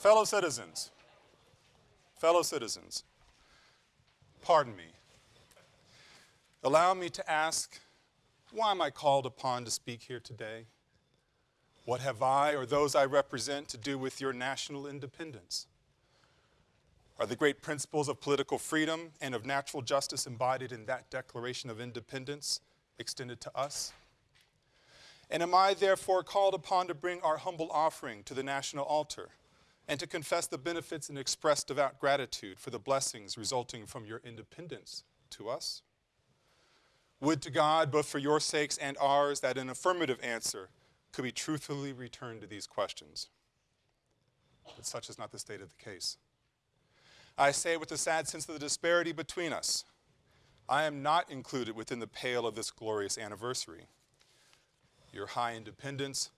Fellow citizens, fellow citizens, pardon me. Allow me to ask, why am I called upon to speak here today? What have I or those I represent to do with your national independence? Are the great principles of political freedom and of natural justice embodied in that Declaration of Independence extended to us? And am I therefore called upon to bring our humble offering to the national altar and to confess the benefits and express devout gratitude for the blessings resulting from your independence to us? Would to God, both for your sakes and ours, that an affirmative answer could be truthfully returned to these questions. But such is not the state of the case. I say with a sad sense of the disparity between us, I am not included within the pale of this glorious anniversary. Your high independence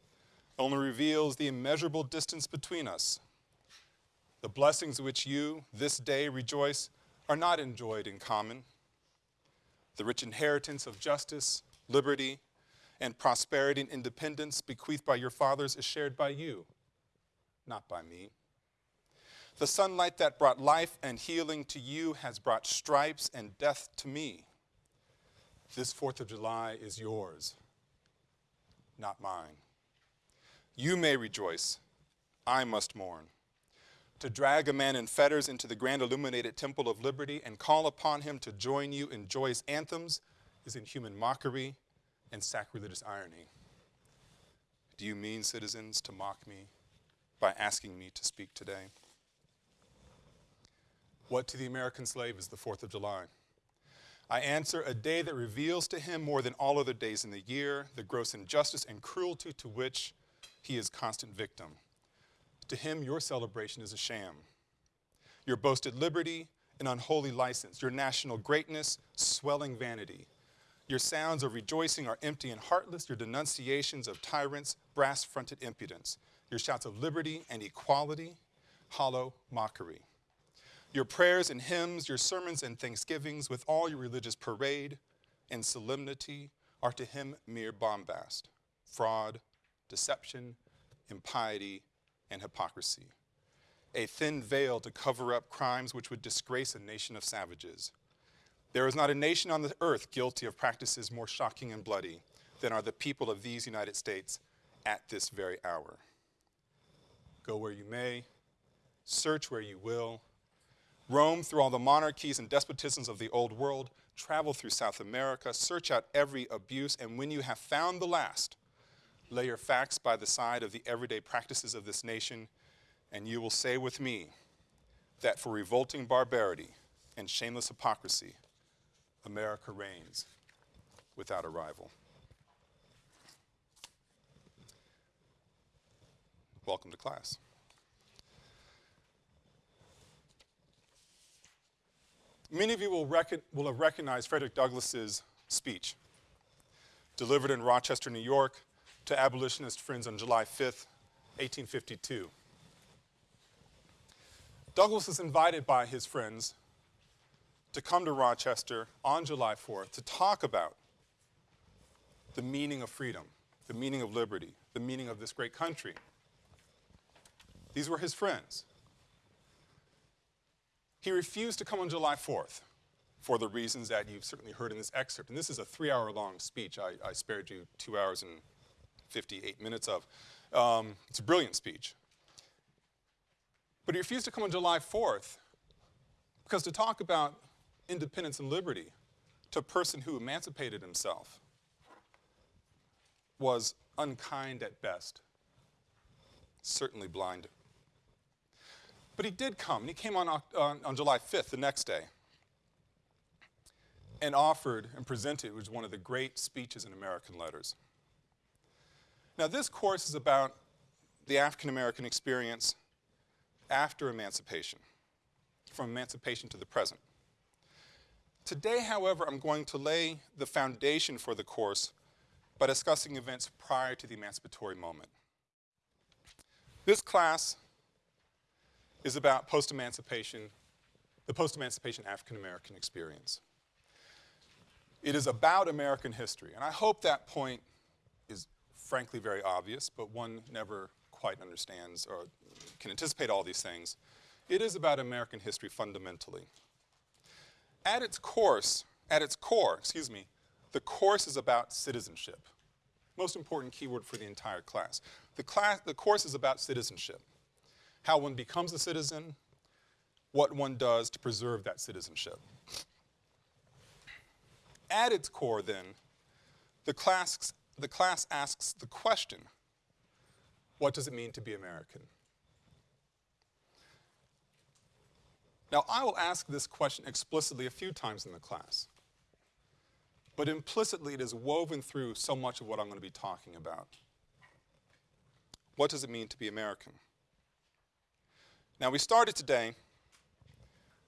only reveals the immeasurable distance between us. The blessings which you, this day, rejoice are not enjoyed in common. The rich inheritance of justice, liberty, and prosperity and independence bequeathed by your fathers is shared by you, not by me. The sunlight that brought life and healing to you has brought stripes and death to me. This 4th of July is yours, not mine. You may rejoice, I must mourn. To drag a man in fetters into the grand illuminated temple of liberty and call upon him to join you in joyous anthems is inhuman mockery and sacrilegious irony. Do you mean, citizens, to mock me by asking me to speak today? What to the American slave is the 4th of July? I answer, a day that reveals to him more than all other days in the year the gross injustice and cruelty to which he is constant victim. To him, your celebration is a sham. Your boasted liberty, an unholy license. Your national greatness, swelling vanity. Your sounds of rejoicing are empty and heartless. Your denunciations of tyrants, brass-fronted impudence. Your shouts of liberty and equality, hollow mockery. Your prayers and hymns, your sermons and thanksgivings, with all your religious parade and solemnity, are to him mere bombast, fraud, deception, impiety, and hypocrisy. A thin veil to cover up crimes which would disgrace a nation of savages. There is not a nation on the earth guilty of practices more shocking and bloody than are the people of these United States at this very hour. Go where you may, search where you will, roam through all the monarchies and despotisms of the old world, travel through South America, search out every abuse, and when you have found the last, lay your facts by the side of the everyday practices of this nation, and you will say with me that for revolting barbarity and shameless hypocrisy, America reigns without a rival. Welcome to class. Many of you will, will have recognized Frederick Douglass's speech, delivered in Rochester, New York, to abolitionist friends on July 5th, 1852. Douglass was invited by his friends to come to Rochester on July 4th to talk about the meaning of freedom, the meaning of liberty, the meaning of this great country. These were his friends. He refused to come on July 4th for the reasons that you've certainly heard in this excerpt. And this is a three-hour long speech I, I, spared you two hours and 58 minutes of. Um, it's a brilliant speech. But he refused to come on July 4th because to talk about independence and liberty to a person who emancipated himself was unkind at best, certainly blind but he did come, and he came on, on, July 5th, the next day, and offered and presented, was one of the great speeches in American letters. Now this course is about the African American experience after emancipation, from emancipation to the present. Today, however, I'm going to lay the foundation for the course by discussing events prior to the emancipatory moment. This class is about post-emancipation, the post-emancipation African-American experience. It is about American history, and I hope that point is frankly very obvious, but one never quite understands or can anticipate all these things. It is about American history fundamentally. At its course, at its core, excuse me, the course is about citizenship. Most important keyword for the entire class. The, class, the course is about citizenship. How one becomes a citizen, what one does to preserve that citizenship. At its core, then, the class, the class asks the question, what does it mean to be American? Now, I will ask this question explicitly a few times in the class, but implicitly it is woven through so much of what I'm going to be talking about. What does it mean to be American? Now, we started today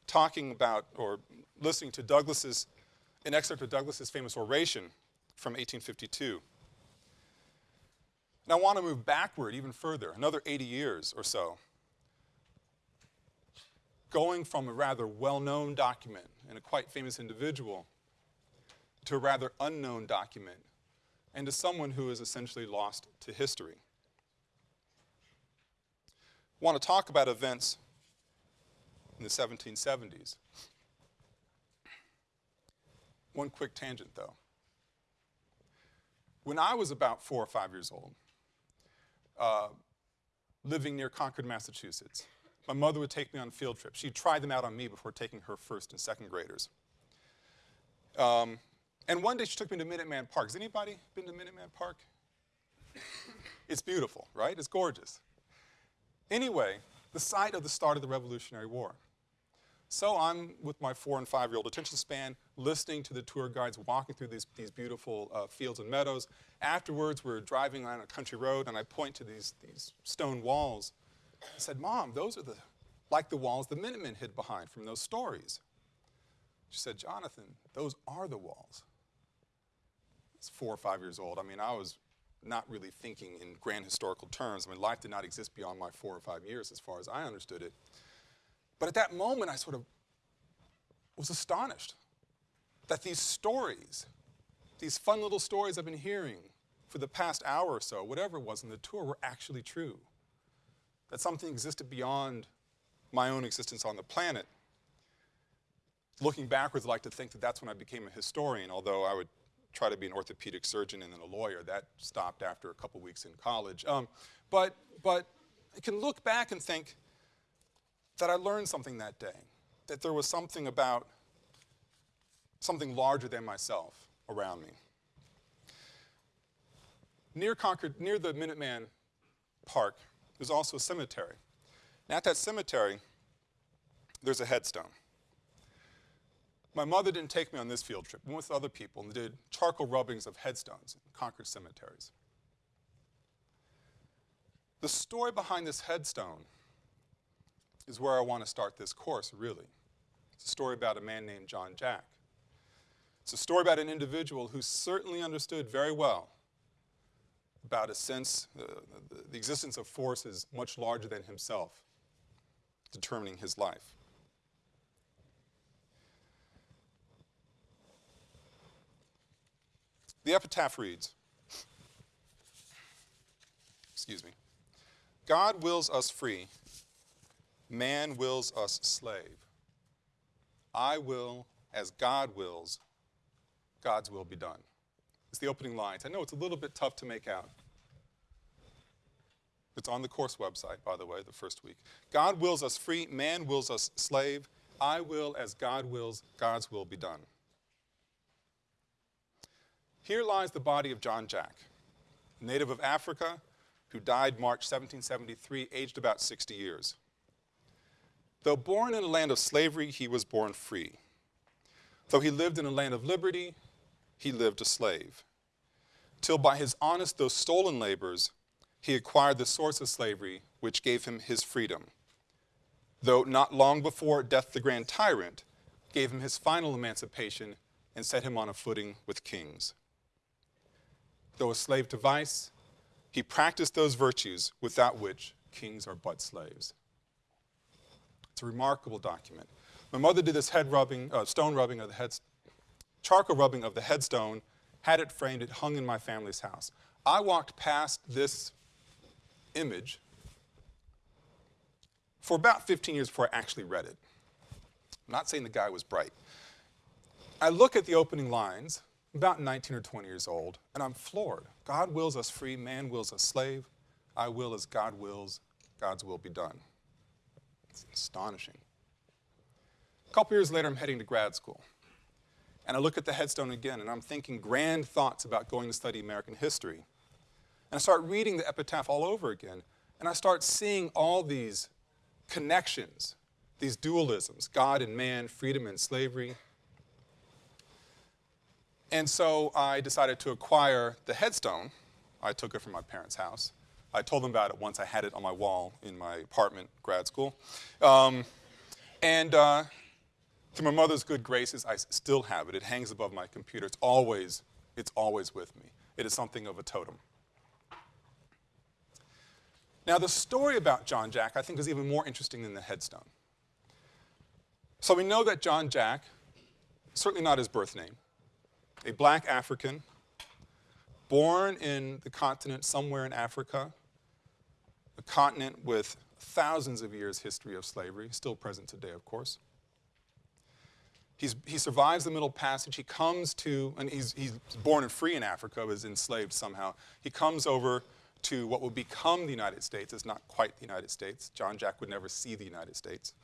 talking about or listening to Douglass's, an excerpt of Douglass's famous oration from 1852. And I want to move backward even further, another 80 years or so, going from a rather well-known document and a quite famous individual to a rather unknown document and to someone who is essentially lost to history. I want to talk about events in the 1770s. One quick tangent, though. When I was about four or five years old, uh, living near Concord, Massachusetts, my mother would take me on field trips. She'd try them out on me before taking her first and second graders. Um, and one day she took me to Minuteman Park. Has anybody been to Minuteman Park? it's beautiful, right? It's gorgeous. Anyway, the site of the start of the Revolutionary War. So I'm with my four and five year old attention span, listening to the tour guides walking through these, these beautiful uh, fields and meadows. Afterwards, we're driving on a country road, and I point to these, these stone walls. I said, Mom, those are the, like the walls the Minutemen hid behind from those stories. She said, Jonathan, those are the walls. I was four or five years old. I mean, I was not really thinking in grand historical terms. I mean, life did not exist beyond my four or five years as far as I understood it. But at that moment, I sort of was astonished that these stories, these fun little stories I've been hearing for the past hour or so, whatever it was in the tour, were actually true. That something existed beyond my own existence on the planet. Looking backwards, I like to think that that's when I became a historian, although I would try to be an orthopedic surgeon and then a lawyer. That stopped after a couple weeks in college. Um, but, but I can look back and think that I learned something that day, that there was something about something larger than myself around me. Near Concord, near the Minuteman Park, there's also a cemetery. And at that cemetery, there's a headstone. My mother didn't take me on this field trip. We went with other people and did charcoal rubbings of headstones in Concord cemeteries. The story behind this headstone is where I want to start this course, really. It's a story about a man named John Jack. It's a story about an individual who certainly understood very well about a sense, uh, the, existence of forces much larger than himself determining his life. The epitaph reads, excuse me, God wills us free, man wills us slave. I will as God wills, God's will be done. It's the opening lines. I know it's a little bit tough to make out. It's on the course website, by the way, the first week. God wills us free, man wills us slave. I will as God wills, God's will be done. Here lies the body of John Jack, native of Africa, who died March 1773, aged about 60 years. Though born in a land of slavery, he was born free. Though he lived in a land of liberty, he lived a slave. Till by his honest though stolen labors, he acquired the source of slavery, which gave him his freedom. Though not long before death the grand tyrant gave him his final emancipation and set him on a footing with kings. Though a slave to vice, he practiced those virtues without which kings are but slaves. It's a remarkable document. My mother did this head rubbing, uh, stone rubbing of the head, charcoal rubbing of the headstone, had it framed, it hung in my family's house. I walked past this image for about 15 years before I actually read it. I'm not saying the guy was bright. I look at the opening lines, about 19 or 20 years old, and I'm floored. God wills us free, man wills us slave. I will as God wills, God's will be done. It's astonishing. A couple years later, I'm heading to grad school. And I look at the headstone again, and I'm thinking grand thoughts about going to study American history. And I start reading the epitaph all over again, and I start seeing all these connections, these dualisms God and man, freedom and slavery. And so I decided to acquire the headstone. I took it from my parents' house. I told them about it once I had it on my wall in my apartment, grad school. Um, and uh, through my mother's good graces, I still have it. It hangs above my computer. It's always, it's always with me. It is something of a totem. Now, the story about John Jack, I think, is even more interesting than the headstone. So we know that John Jack, certainly not his birth name, a black African, born in the continent somewhere in Africa, a continent with thousands of years history of slavery, still present today, of course. He's, he survives the Middle Passage. He comes to, and he's, he's born and free in Africa, was enslaved somehow. He comes over to what would become the United States. It's not quite the United States. John Jack would never see the United States.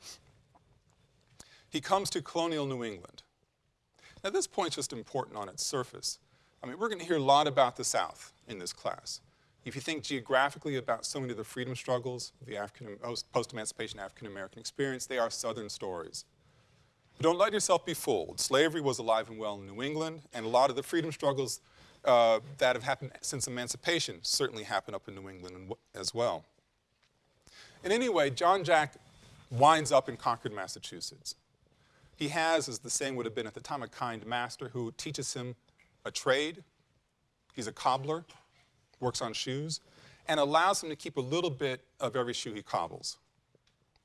He comes to colonial New England. Now, this point's just important on its surface. I mean, we're going to hear a lot about the South in this class. If you think geographically about so many of the freedom struggles, the African, post-emancipation African American experience, they are Southern stories. Don't let yourself be fooled. Slavery was alive and well in New England, and a lot of the freedom struggles uh, that have happened since emancipation certainly happened up in New England as well. And anyway, John Jack winds up in Concord, Massachusetts. He has, as the saying would have been at the time, a kind master who teaches him a trade. He's a cobbler, works on shoes, and allows him to keep a little bit of every shoe he cobbles.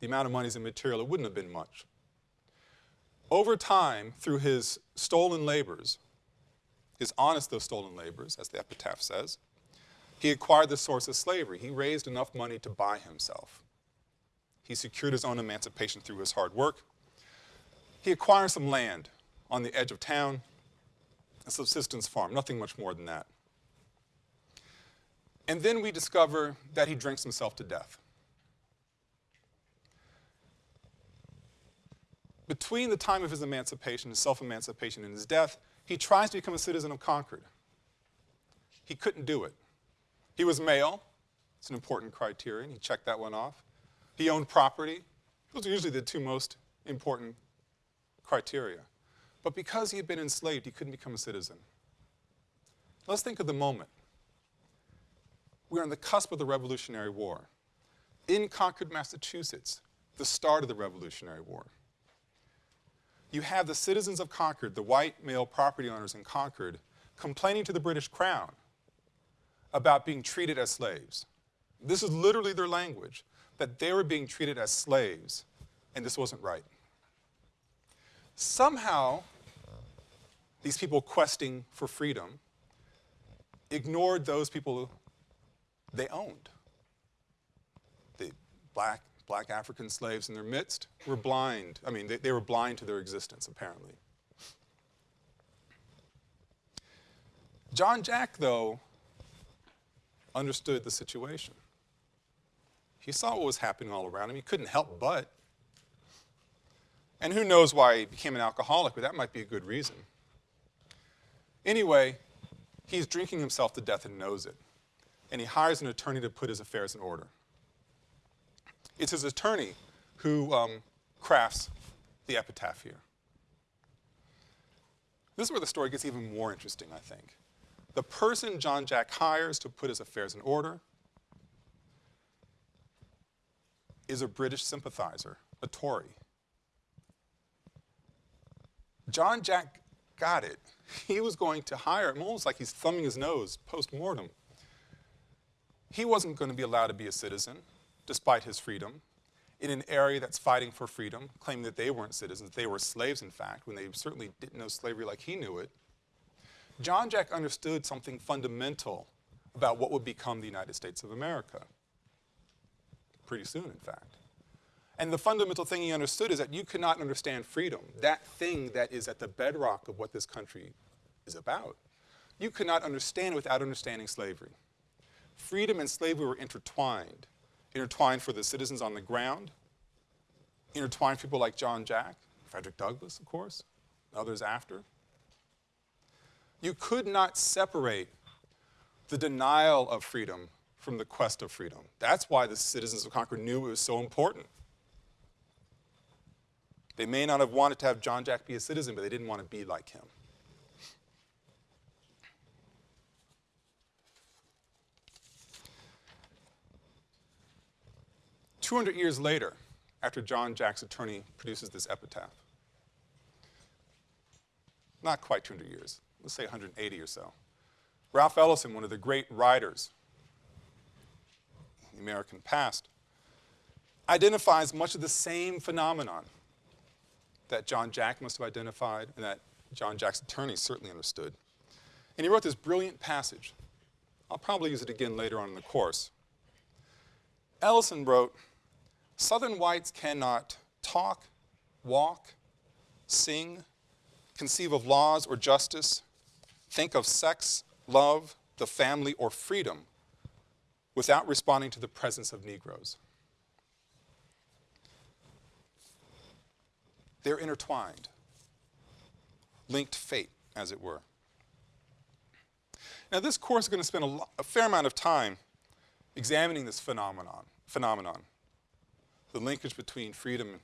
The amount of money is immaterial, it wouldn't have been much. Over time, through his stolen labors, his honest though stolen labors, as the epitaph says, he acquired the source of slavery. He raised enough money to buy himself. He secured his own emancipation through his hard work. He acquired some land on the edge of town, a subsistence farm, nothing much more than that. And then we discover that he drinks himself to death. Between the time of his emancipation, his self-emancipation, and his death, he tries to become a citizen of Concord. He couldn't do it. He was male. It's an important criterion. He checked that one off. He owned property. Those are usually the two most important criteria. But because he had been enslaved, he couldn't become a citizen. Let's think of the moment. We're on the cusp of the Revolutionary War. In Concord, Massachusetts, the start of the Revolutionary War you have the citizens of Concord, the white male property owners in Concord, complaining to the British Crown about being treated as slaves. This is literally their language, that they were being treated as slaves, and this wasn't right. Somehow, these people questing for freedom ignored those people they owned. The black, black African slaves in their midst were blind. I mean, they, they were blind to their existence, apparently. John Jack, though, understood the situation. He saw what was happening all around him. He couldn't help but. And who knows why he became an alcoholic, but that might be a good reason. Anyway, he's drinking himself to death and knows it. And he hires an attorney to put his affairs in order. It's his attorney who um, crafts the epitaph here. This is where the story gets even more interesting, I think. The person John Jack hires to put his affairs in order is a British sympathizer, a Tory. John Jack got it. He was going to hire him almost like he's thumbing his nose post mortem. He wasn't going to be allowed to be a citizen despite his freedom, in an area that's fighting for freedom, claiming that they weren't citizens, they were slaves, in fact, when they certainly didn't know slavery like he knew it. John Jack understood something fundamental about what would become the United States of America. Pretty soon, in fact. And the fundamental thing he understood is that you cannot understand freedom, that thing that is at the bedrock of what this country is about. You cannot understand it without understanding slavery. Freedom and slavery were intertwined, intertwined for the citizens on the ground, intertwined people like John Jack, Frederick Douglass, of course, others after. You could not separate the denial of freedom from the quest of freedom. That's why the citizens of Concord knew it was so important. They may not have wanted to have John Jack be a citizen, but they didn't want to be like him. Two hundred years later, after John Jack's attorney produces this epitaph, not quite 200 years, let's say 180 or so, Ralph Ellison, one of the great writers in the American past, identifies much of the same phenomenon that John Jack must have identified and that John Jack's attorney certainly understood. And he wrote this brilliant passage. I'll probably use it again later on in the course. Ellison wrote, Southern whites cannot talk, walk, sing, conceive of laws or justice, think of sex, love, the family, or freedom without responding to the presence of Negroes. They're intertwined, linked fate, as it were. Now, this course is going to spend a, a fair amount of time examining this phenomenon, phenomenon, the linkage between freedom,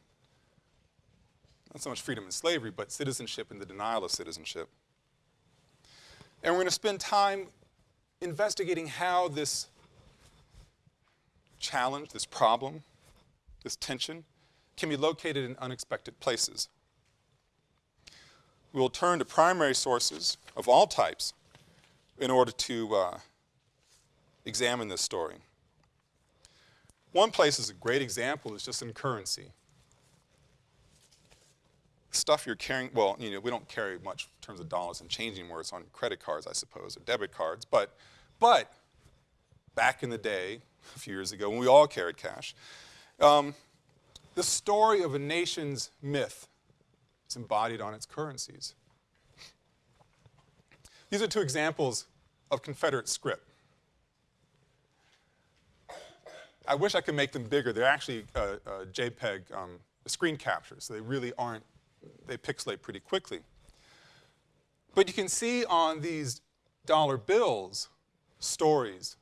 not so much freedom and slavery, but citizenship and the denial of citizenship. And we're going to spend time investigating how this challenge, this problem, this tension, can be located in unexpected places. We will turn to primary sources of all types in order to uh, examine this story. One place is a great example is just in currency. Stuff you're carrying, well, you know, we don't carry much in terms of dollars and change anymore. It's on credit cards, I suppose, or debit cards. But, but back in the day, a few years ago, when we all carried cash, um, the story of a nation's myth is embodied on its currencies. These are two examples of Confederate script. I wish I could make them bigger. They're actually uh, uh, JPEG um, screen captures, so they really aren't, they pixelate pretty quickly. But you can see on these dollar bills stories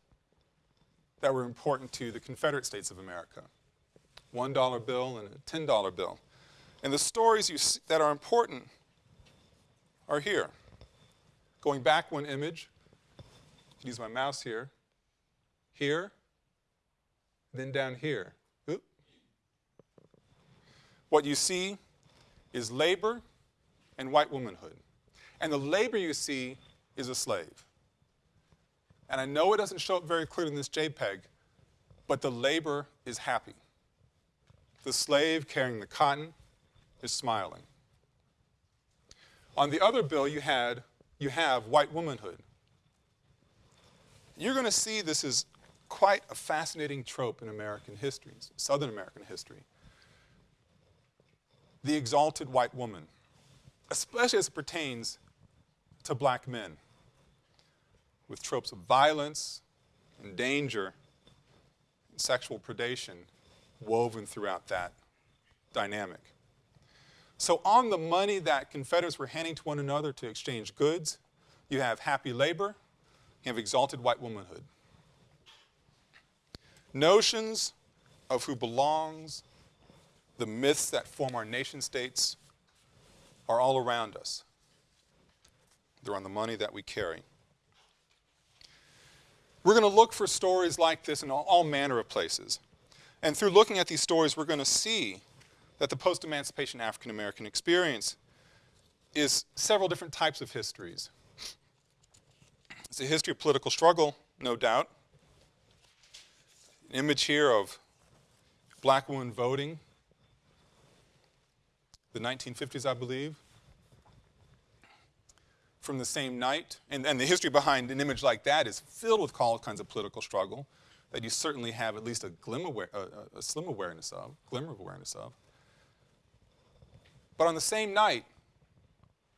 that were important to the Confederate States of America. $1 bill and a $10 bill. And the stories that are important are here. Going back one image, use my mouse here, here, then down here. Oop. What you see is labor and white womanhood. And the labor you see is a slave. And I know it doesn't show up very clearly in this JPEG, but the labor is happy. The slave carrying the cotton is smiling. On the other bill, you, had, you have white womanhood. You're going to see this is quite a fascinating trope in American history, Southern American history. The exalted white woman, especially as it pertains to black men, with tropes of violence and danger and sexual predation woven throughout that dynamic. So on the money that Confederates were handing to one another to exchange goods, you have happy labor, you have exalted white womanhood. Notions of who belongs, the myths that form our nation states are all around us. They're on the money that we carry. We're going to look for stories like this in all, manner of places. And through looking at these stories, we're going to see that the post-emancipation African American experience is several different types of histories. It's a history of political struggle, no doubt. An image here of black women voting, the 1950s, I believe, from the same night. And, and the history behind an image like that is filled with all kinds of political struggle that you certainly have at least a, glim aware, a, a slim awareness of, glimmer of awareness of. But on the same night,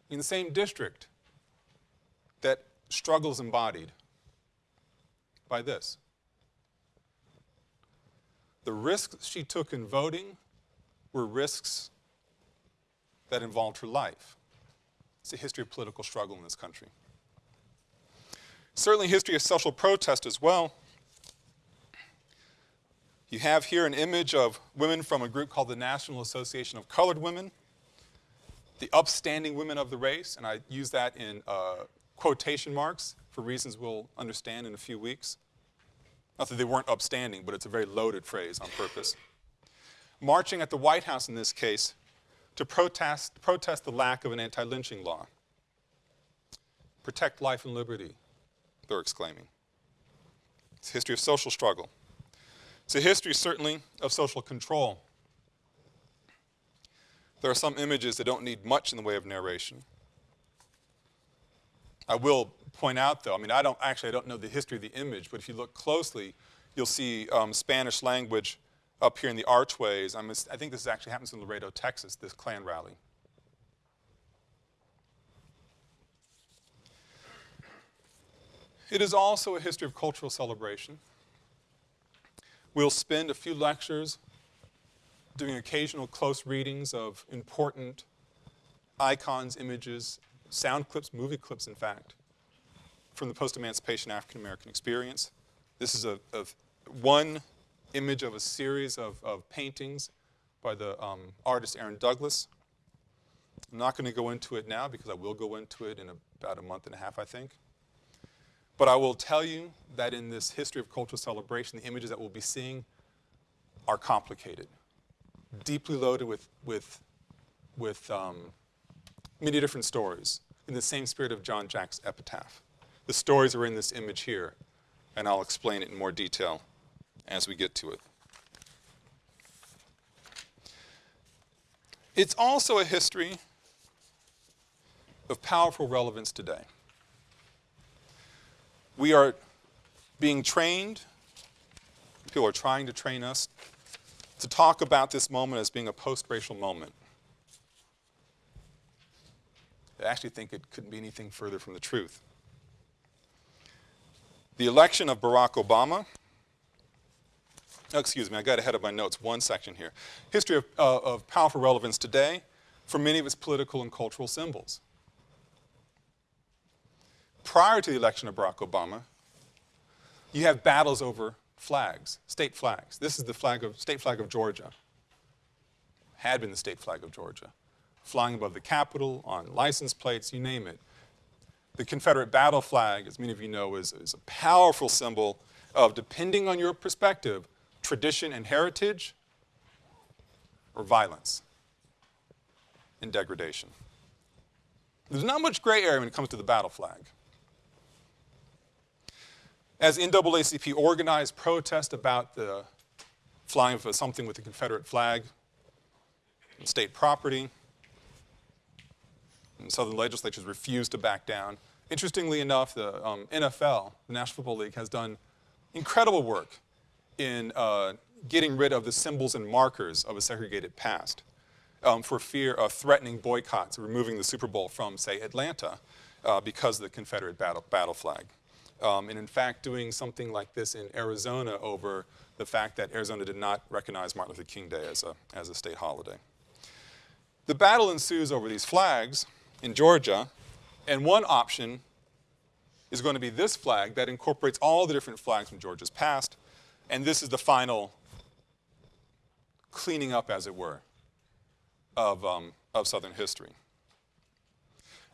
in the same district, that struggle is embodied by this. The risks she took in voting were risks that involved her life. It's a history of political struggle in this country. Certainly history of social protest as well. You have here an image of women from a group called the National Association of Colored Women, the upstanding women of the race, and I use that in uh, quotation marks for reasons we'll understand in a few weeks. Not that they weren't upstanding, but it's a very loaded phrase on purpose. Marching at the White House in this case to protest, protest the lack of an anti-lynching law. Protect life and liberty, they're exclaiming. It's a history of social struggle. It's a history, certainly, of social control. There are some images that don't need much in the way of narration. I will point out, though, I mean, I don't actually, I don't know the history of the image, but if you look closely, you'll see um, Spanish language up here in the archways. I'm, I think this actually happens in Laredo, Texas, this Klan rally. It is also a history of cultural celebration. We'll spend a few lectures doing occasional close readings of important icons, images, sound clips, movie clips, in fact, from the post-emancipation African-American experience. This is a, a, one image of a series of, of paintings by the um, artist Aaron Douglas. I'm not going to go into it now because I will go into it in about a month and a half, I think. But I will tell you that in this history of cultural celebration, the images that we'll be seeing are complicated, deeply loaded with, with, with um, many different stories in the same spirit of John Jack's epitaph. The stories are in this image here, and I'll explain it in more detail as we get to it. It's also a history of powerful relevance today. We are being trained, people are trying to train us to talk about this moment as being a post-racial moment. I actually think it couldn't be anything further from the truth. The election of Barack Obama, oh, excuse me, I got ahead of my notes, one section here. History of, uh, of powerful relevance today for many of its political and cultural symbols prior to the election of Barack Obama, you have battles over flags, state flags. This is the flag of, state flag of Georgia, had been the state flag of Georgia, flying above the Capitol, on license plates, you name it. The Confederate battle flag, as many of you know, is, is a powerful symbol of, depending on your perspective, tradition and heritage, or violence and degradation. There's not much gray area when it comes to the battle flag. As NAACP organized protest about the flying of something with the Confederate flag state property, and Southern legislatures refused to back down. Interestingly enough, the um, NFL, the National Football League, has done incredible work in uh, getting rid of the symbols and markers of a segregated past um, for fear of threatening boycotts, removing the Super Bowl from, say, Atlanta uh, because of the Confederate battle, battle flag. Um, and in fact, doing something like this in Arizona over the fact that Arizona did not recognize Martin Luther King Day as a, as a state holiday. The battle ensues over these flags in Georgia, and one option is going to be this flag that incorporates all the different flags from Georgia's past, and this is the final cleaning up, as it were, of, um, of Southern history.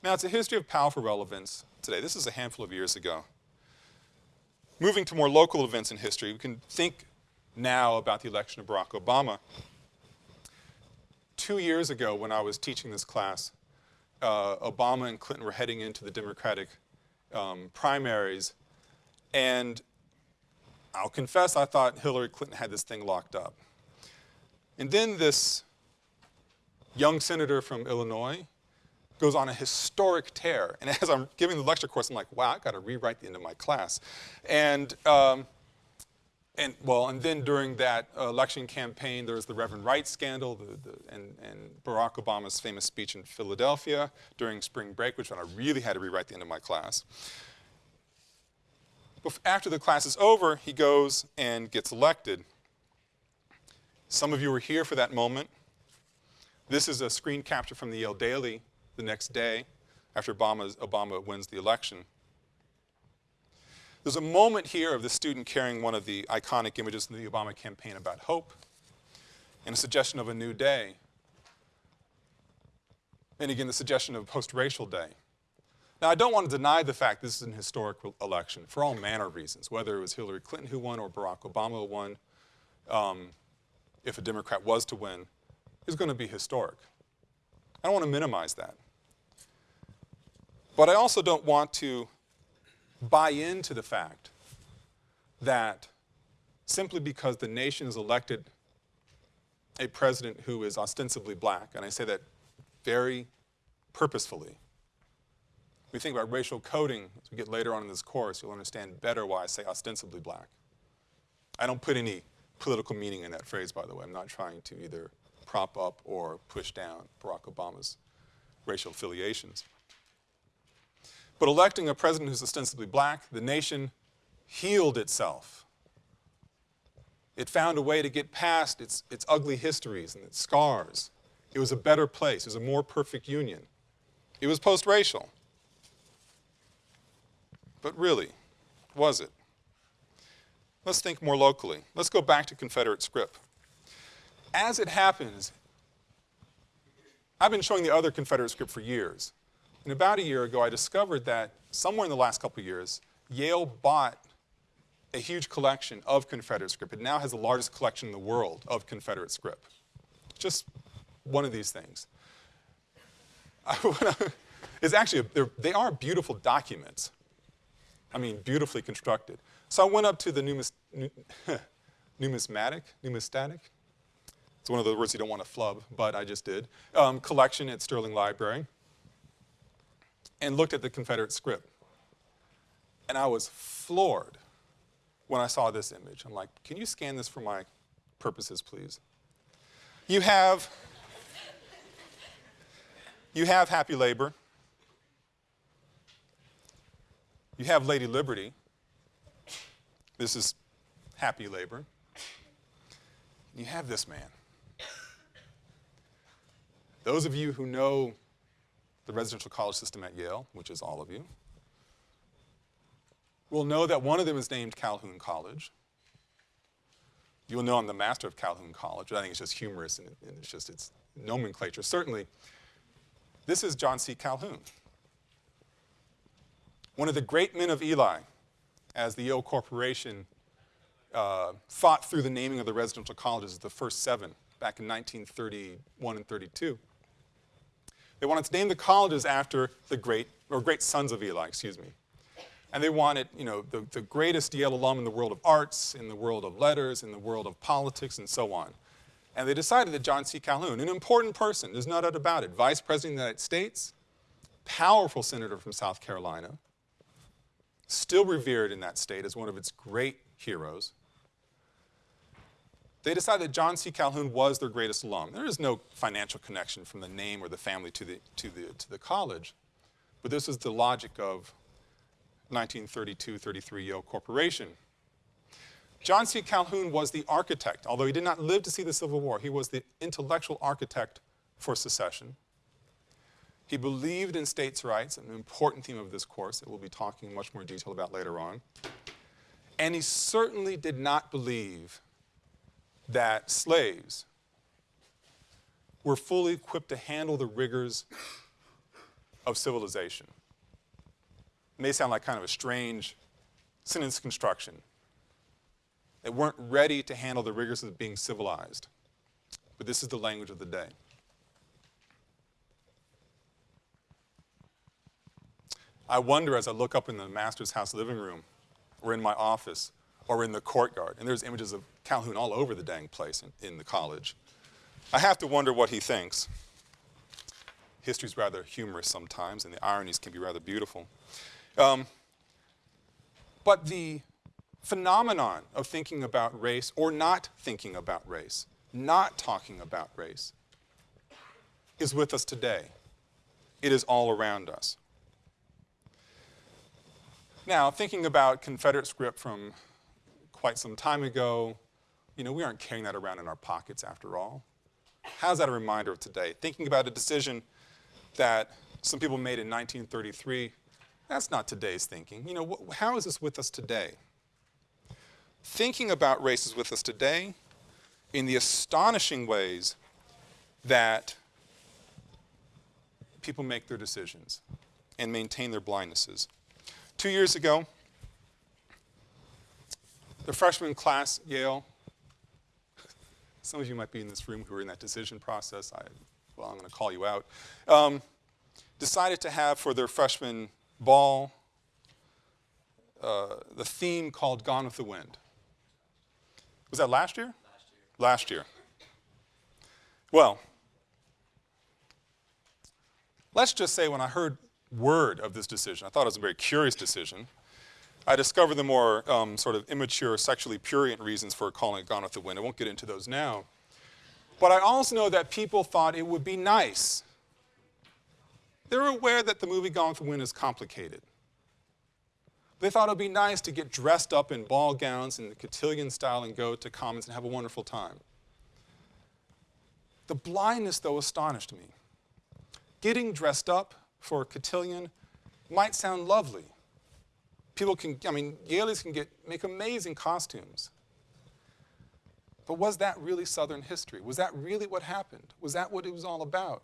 Now, it's a history of powerful relevance today. This is a handful of years ago. Moving to more local events in history, we can think now about the election of Barack Obama. Two years ago, when I was teaching this class, uh, Obama and Clinton were heading into the Democratic um, primaries, and I'll confess I thought Hillary Clinton had this thing locked up. And then this young senator from Illinois goes on a historic tear. And as I'm giving the lecture course, I'm like, wow, I've got to rewrite the end of my class. And um, and well, and then during that election campaign, there was the Reverend Wright scandal the, the, and, and, Barack Obama's famous speech in Philadelphia during spring break, which I really had to rewrite the end of my class. After the class is over, he goes and gets elected. Some of you were here for that moment. This is a screen capture from the Yale Daily the next day after Obama wins the election. There's a moment here of the student carrying one of the iconic images in the Obama campaign about hope and a suggestion of a new day. And again, the suggestion of a post-racial day. Now, I don't want to deny the fact this is an historic election for all manner of reasons, whether it was Hillary Clinton who won or Barack Obama who won. Um, if a Democrat was to win, is going to be historic. I don't want to minimize that. But I also don't want to buy into the fact that simply because the nation has elected a president who is ostensibly black, and I say that very purposefully. We think about racial coding as we get later on in this course, you'll understand better why I say ostensibly black. I don't put any political meaning in that phrase, by the way. I'm not trying to either prop up or push down Barack Obama's racial affiliations. But electing a president who's ostensibly black, the nation healed itself. It found a way to get past its, its ugly histories and its scars. It was a better place. It was a more perfect union. It was post-racial. But really, was it? Let's think more locally. Let's go back to Confederate script. As it happens, I've been showing the other Confederate script for years. And about a year ago, I discovered that somewhere in the last couple years, Yale bought a huge collection of Confederate script. It now has the largest collection in the world of Confederate script. Just one of these things. it's actually, a, they are beautiful documents. I mean, beautifully constructed. So I went up to the numis, numismatic, numismatic, it's one of the words you don't want to flub, but I just did, um, collection at Sterling Library and looked at the Confederate script. And I was floored when I saw this image. I'm like, can you scan this for my purposes, please? You have, you have Happy Labor. You have Lady Liberty. This is Happy Labor. You have this man. Those of you who know the residential college system at Yale, which is all of you, will know that one of them is named Calhoun College. You'll know I'm the master of Calhoun College, I think it's just humorous and, it's just its nomenclature. Certainly, this is John C. Calhoun, one of the great men of Eli, as the Yale Corporation uh, fought through the naming of the residential colleges, the first seven, back in 1931 and 32. They wanted to name the colleges after the great, or great sons of Eli, excuse me. And they wanted, you know, the, the greatest Yale alum in the world of arts, in the world of letters, in the world of politics, and so on. And they decided that John C. Calhoun, an important person, there's no doubt about it, Vice President of the United States, powerful senator from South Carolina, still revered in that state as one of its great heroes, they decided that John C. Calhoun was their greatest alum. There is no financial connection from the name or the family to the, to the, to the college, but this is the logic of 1932-33 Yale Corporation. John C. Calhoun was the architect, although he did not live to see the Civil War, he was the intellectual architect for secession. He believed in states' rights, an important theme of this course that we'll be talking in much more detail about later on. And he certainly did not believe that slaves were fully equipped to handle the rigors of civilization. It may sound like kind of a strange sentence construction. They weren't ready to handle the rigors of being civilized. But this is the language of the day. I wonder as I look up in the master's house living room or in my office or in the courtyard, and there's images of Calhoun all over the dang place in, in the college. I have to wonder what he thinks. History's rather humorous sometimes, and the ironies can be rather beautiful. Um, but the phenomenon of thinking about race or not thinking about race, not talking about race, is with us today. It is all around us. Now, thinking about Confederate script from quite some time ago, you know, we aren't carrying that around in our pockets after all. How's that a reminder of today? Thinking about a decision that some people made in 1933, that's not today's thinking. You know, how is this with us today? Thinking about race is with us today in the astonishing ways that people make their decisions and maintain their blindnesses. Two years ago, the freshman class, Yale, some of you might be in this room who are in that decision process. I, well, I'm going to call you out. Um, decided to have for their freshman ball uh, the theme called Gone with the Wind. Was that last year? Last year. Last year. Well, let's just say when I heard word of this decision. I thought it was a very curious decision. I discovered the more um, sort of immature, sexually purient reasons for calling it Gone with the Wind. I won't get into those now. But I also know that people thought it would be nice. They're aware that the movie Gone with the Wind is complicated. They thought it would be nice to get dressed up in ball gowns in the cotillion style and go to Commons and have a wonderful time. The blindness, though, astonished me. Getting dressed up, for a cotillion might sound lovely. People can, I mean, Yalies can get, make amazing costumes. But was that really Southern history? Was that really what happened? Was that what it was all about?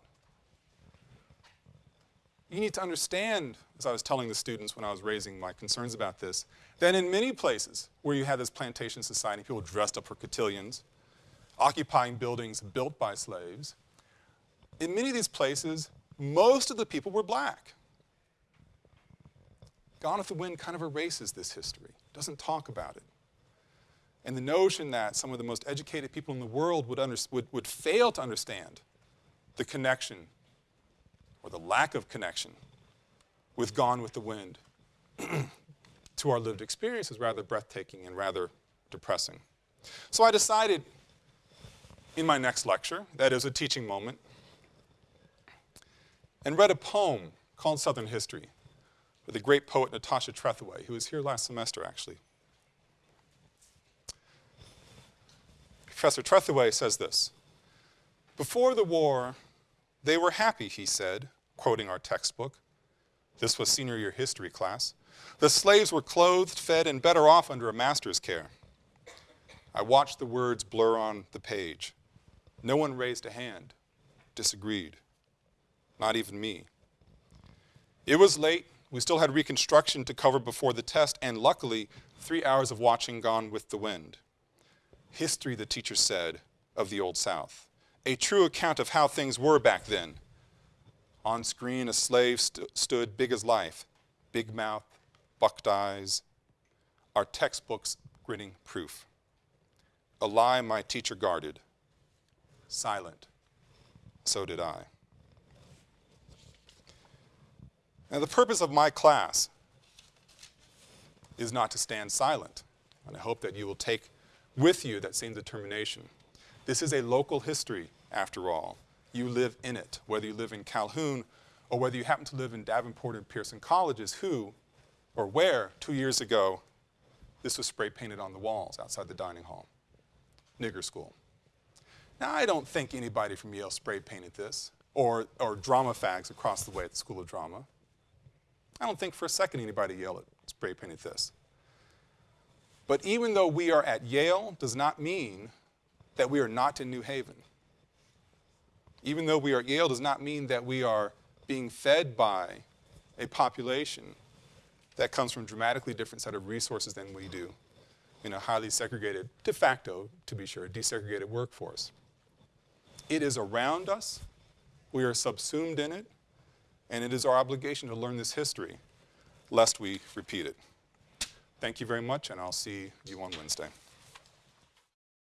You need to understand, as I was telling the students when I was raising my concerns about this, that in many places where you had this plantation society, people dressed up for cotillions, occupying buildings built by slaves, in many of these places, most of the people were black. Gone with the Wind kind of erases this history, doesn't talk about it. And the notion that some of the most educated people in the world would, would, would fail to understand the connection or the lack of connection with Gone with the Wind to our lived experience is rather breathtaking and rather depressing. So I decided in my next lecture, that is a teaching moment, and read a poem called Southern History by the great poet Natasha Trethewey, who was here last semester, actually. Professor Trethewey says this Before the war, they were happy, he said, quoting our textbook. This was senior year history class. The slaves were clothed, fed, and better off under a master's care. I watched the words blur on the page. No one raised a hand, disagreed not even me. It was late. We still had reconstruction to cover before the test, and luckily, three hours of watching Gone with the Wind. History, the teacher said, of the Old South. A true account of how things were back then. On screen, a slave st stood big as life, big mouth, bucked eyes. Our textbooks grinning proof. A lie my teacher guarded. Silent. So did I. Now, the purpose of my class is not to stand silent, and I hope that you will take with you that same determination. This is a local history, after all. You live in it, whether you live in Calhoun or whether you happen to live in Davenport and Pierson colleges, who or where two years ago this was spray painted on the walls outside the dining hall. Nigger school. Now, I don't think anybody from Yale spray painted this or, or drama fags across the way at the School of Drama. I don't think for a second anybody yelled at spray painted this. But even though we are at Yale does not mean that we are not in New Haven. Even though we are at Yale does not mean that we are being fed by a population that comes from a dramatically different set of resources than we do in a highly segregated, de facto, to be sure, desegregated workforce. It is around us. We are subsumed in it and it is our obligation to learn this history lest we repeat it. Thank you very much, and I'll see you on Wednesday.